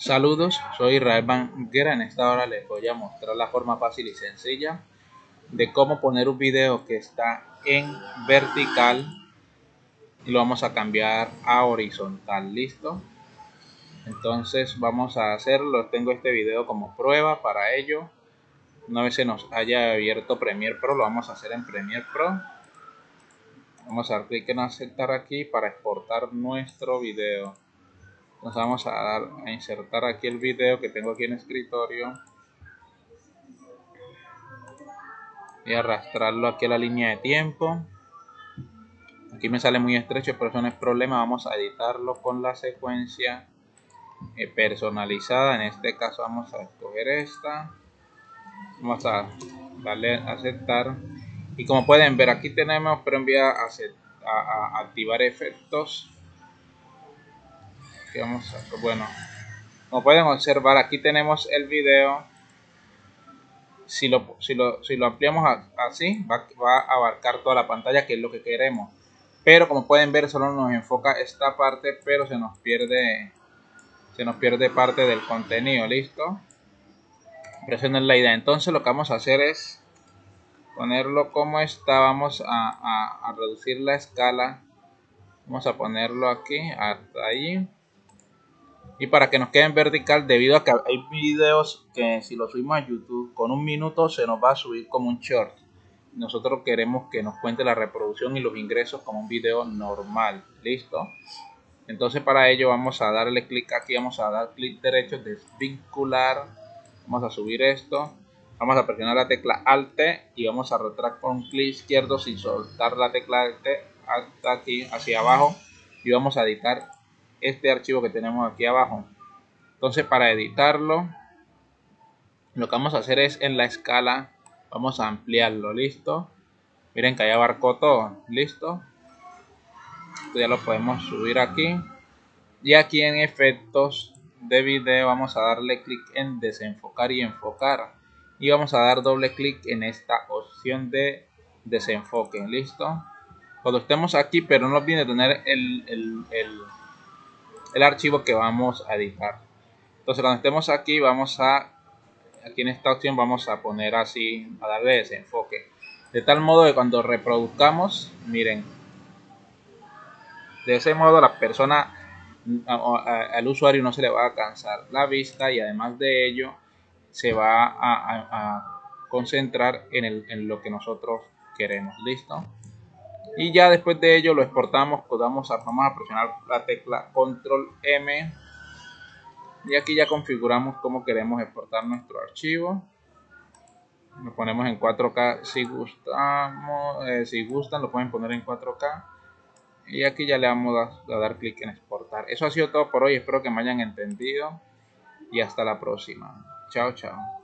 Saludos, soy Israel Banguera. En esta hora les voy a mostrar la forma fácil y sencilla de cómo poner un video que está en vertical y lo vamos a cambiar a horizontal. ¿Listo? Entonces vamos a hacerlo. Tengo este video como prueba para ello. Una vez se nos haya abierto Premiere Pro, lo vamos a hacer en Premiere Pro. Vamos a dar clic en aceptar aquí para exportar nuestro video nos vamos a, insertar aquí el video que tengo aquí en escritorio y arrastrarlo aquí a la línea de tiempo. Aquí me sale muy estrecho pero eso no es problema. Vamos a editarlo con la secuencia eh, personalizada. En este caso vamos a escoger esta. Vamos a darle a aceptar. Y como pueden ver aquí tenemos pero enviar a activar efectos a, bueno como pueden observar aquí tenemos el video. Si lo, si lo, si lo ampliamos así va, va, a abarcar toda la pantalla que es lo que queremos. Pero como pueden ver solo nos enfoca esta parte pero se nos pierde se nos pierde parte del contenido listo es la idea. Entonces lo que vamos a hacer es ponerlo como está. Vamos a, a reducir la escala. Vamos a ponerlo aquí hasta ahí y para que nos quede en vertical debido a que hay videos que si los subimos a YouTube con un minuto se nos va a subir como un short. Nosotros queremos que nos cuente la reproducción y los ingresos como un video normal. Listo entonces para ello vamos a darle clic aquí vamos a dar clic derecho desvincular. Vamos a subir esto. Vamos a presionar la tecla alt y vamos a retractar con clic izquierdo sin soltar la tecla alt hasta aquí hacia abajo. Y vamos a editar este archivo que tenemos aquí abajo. Entonces para editarlo, lo que vamos a hacer es en la escala, vamos a ampliarlo, listo. Miren que ya abarcó todo, listo. ya lo podemos subir aquí. Y aquí en efectos de video vamos a darle clic en desenfocar y enfocar. Y vamos a dar doble clic en esta opción de desenfoque, listo. Cuando estemos aquí, pero no olviden tener el, el el archivo que vamos a editar. Entonces cuando estemos aquí vamos a, aquí en esta opción vamos a poner así, a darle desenfoque. De tal modo que cuando reproduzcamos, miren, de ese modo la persona, al usuario no se le va a cansar la vista y además de ello se va a, concentrar en, en lo que nosotros queremos. ¿Listo? Y ya después de ello lo exportamos vamos a, vamos a presionar la tecla control M. Y aquí ya configuramos cómo queremos exportar nuestro archivo. Lo ponemos en 4K si gustamos eh, si gustan lo pueden poner en 4K y aquí ya le vamos a dar clic en exportar. Eso ha sido todo por hoy espero que me hayan entendido. Y hasta la próxima. Chao chao